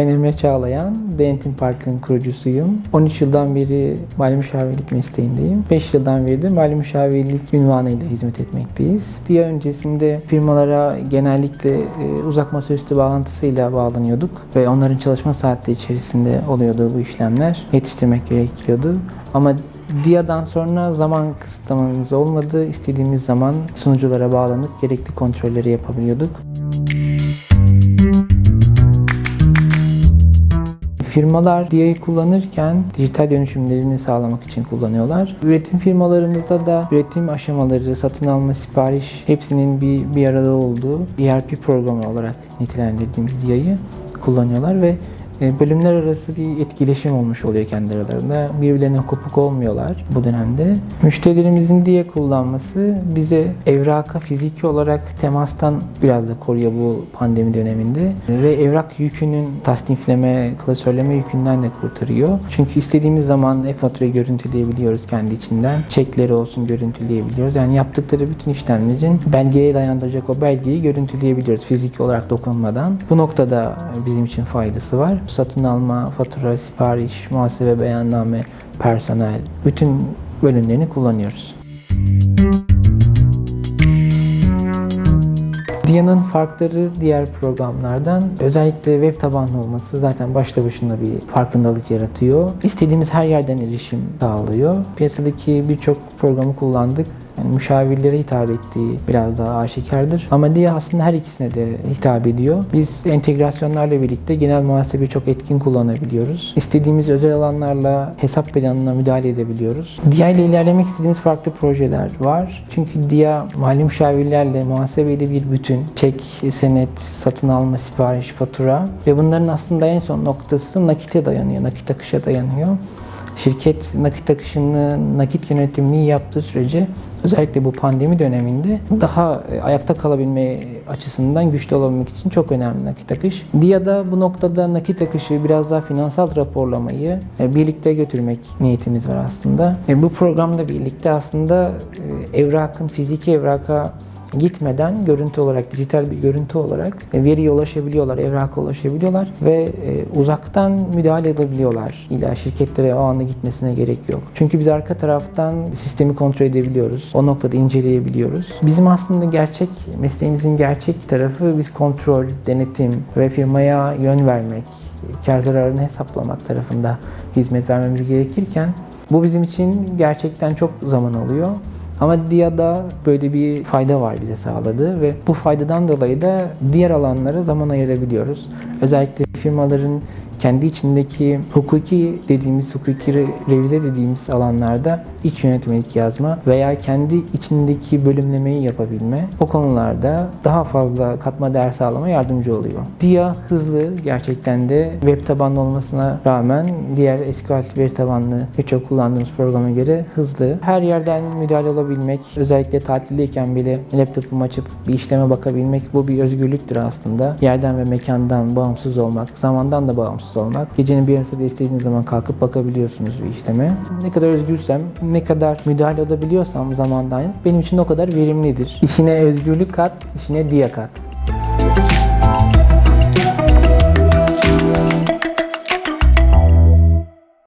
Ben Emre Çağlayan, Denetim Park'ın kurucusuyum. 13 yıldan beri mali müşavirlik mesleğindeyim. 5 yıldan beri de mali müşavirlik ünvanıyla hizmet etmekteyiz. Diğer öncesinde firmalara genellikle e, uzak masaüstü bağlantısıyla bağlanıyorduk ve onların çalışma saatleri içerisinde oluyordu bu işlemler. Yetiştirmek gerekiyordu. Ama DIA'dan sonra zaman kısıtlamamız olmadı. İstediğimiz zaman sunuculara bağlanıp gerekli kontrolleri yapabiliyorduk. Firmalar DIA'yı kullanırken dijital dönüşümlerini sağlamak için kullanıyorlar. Üretim firmalarımızda da üretim aşamaları, satın alma, sipariş hepsinin bir, bir arada olduğu ERP programı olarak nitelendirdiğimiz DIA'yı kullanıyorlar ve bölümler arası bir etkileşim olmuş oluyor kendi aralarında. Birbirlerine kopuk olmuyorlar bu dönemde. Müşterilerimizin diye kullanması bize evraka fiziki olarak temastan biraz da koruyor bu pandemi döneminde. Ve evrak yükünün tasnifleme, klasörleme yükünden de kurtarıyor. Çünkü istediğimiz zaman e-faturayı görüntüleyebiliyoruz kendi içinden. Çekleri olsun görüntüleyebiliyoruz. Yani yaptıkları bütün işlemlerin belgeye dayandıracak o belgeyi görüntüleyebiliyoruz fiziki olarak dokunmadan. Bu noktada bizim için faydası var satın alma, fatura, sipariş, muhasebe beyanname, personel bütün bölümlerini kullanıyoruz. Dia'nın farkları diğer programlardan özellikle web tabanlı olması zaten başta başına bir farkındalık yaratıyor. İstediğimiz her yerden erişim sağlıyor. Piyasadaki birçok programı kullandık. Yani müşavirlere hitap ettiği biraz daha aşikardır. Ama Dia aslında her ikisine de hitap ediyor. Biz entegrasyonlarla birlikte genel muhasebeyi çok etkin kullanabiliyoruz. İstediğimiz özel alanlarla hesap planına müdahale edebiliyoruz. Dia ile ilerlemek istediğimiz farklı projeler var. Çünkü Dia mali müşavirlerle muhasebeyle bir bütün. Çek, senet, satın alma, sipariş, fatura ve bunların aslında en son noktası nakite dayanıyor, nakit akışa dayanıyor. Şirket nakit akışını, nakit yönetimini yaptığı sürece özellikle bu pandemi döneminde daha e, ayakta kalabilme açısından güçlü olabilmek için çok önemli nakit akış. DIA'da bu noktada nakit akışı biraz daha finansal raporlamayı e, birlikte götürmek niyetimiz var aslında. E, bu programda birlikte aslında evrakın, fiziki evraka gitmeden görüntü olarak, dijital bir görüntü olarak veriye ulaşabiliyorlar, evraka ulaşabiliyorlar ve e, uzaktan müdahale edebiliyorlar. İlla şirketlere o anda gitmesine gerek yok. Çünkü biz arka taraftan sistemi kontrol edebiliyoruz. O noktada inceleyebiliyoruz. Bizim aslında gerçek, mesleğimizin gerçek tarafı biz kontrol, denetim ve firmaya yön vermek, kar zararını hesaplamak tarafında hizmet vermemiz gerekirken bu bizim için gerçekten çok zaman alıyor. Ama DIA'da böyle bir fayda var bize sağladı ve bu faydadan dolayı da diğer alanlara zaman ayırabiliyoruz. Özellikle firmaların kendi içindeki hukuki dediğimiz, hukuki revize dediğimiz alanlarda iç yönetmelik yazma veya kendi içindeki bölümlemeyi yapabilme o konularda daha fazla katma değer sağlama yardımcı oluyor. DIA hızlı gerçekten de web tabanlı olmasına rağmen diğer SQL veri tabanlı birçok kullandığımız programa göre hızlı. Her yerden müdahale olabilmek, özellikle tatildeyken bile laptopumu açıp bir işleme bakabilmek bu bir özgürlüktür aslında. Yerden ve mekandan bağımsız olmak, zamandan da bağımsız rahatsız olmak. Gecenin bir yarısında istediğiniz zaman kalkıp bakabiliyorsunuz bir işleme. Ne kadar özgürsem, ne kadar müdahale olabiliyorsam zamandan benim için o kadar verimlidir. İşine özgürlük kat, işine diye kat.